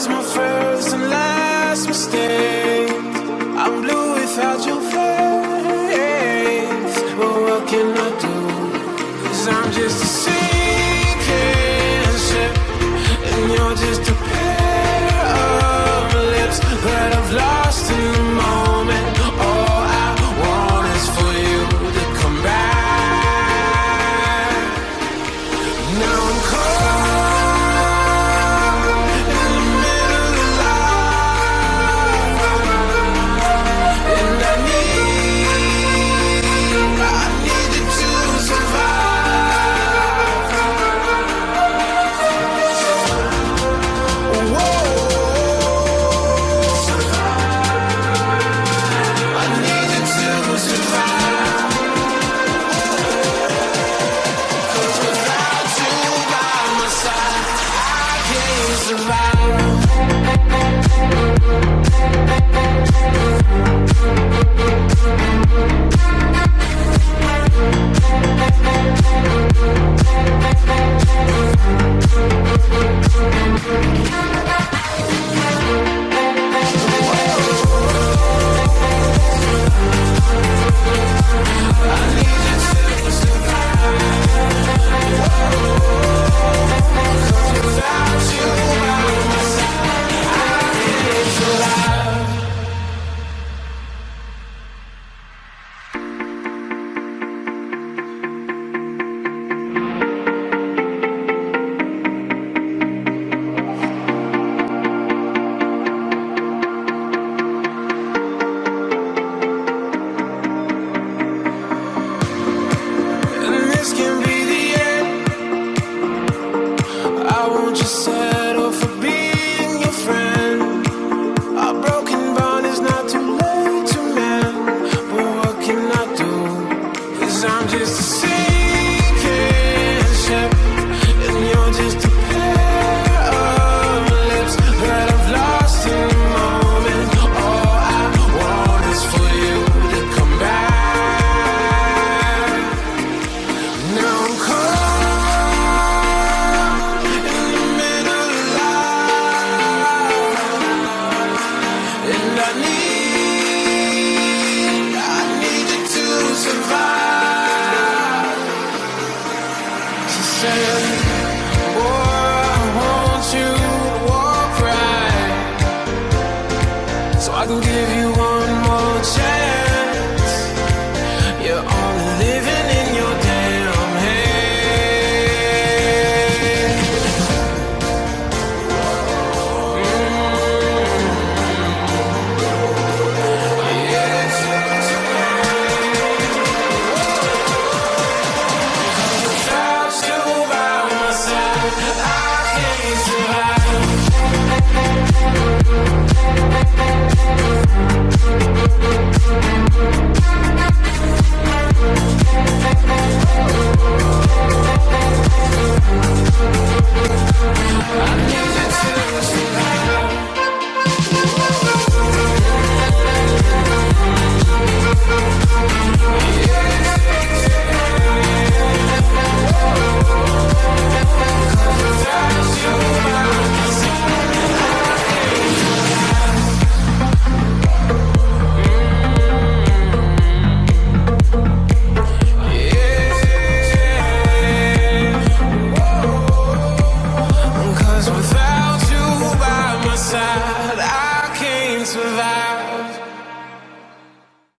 was my first and last mistake. I'm blue without your face. But what can I do? Cause I'm just a sinking ship, and you're just a pair of lips that I've lost in the moment. All I want is for you to come back. Now around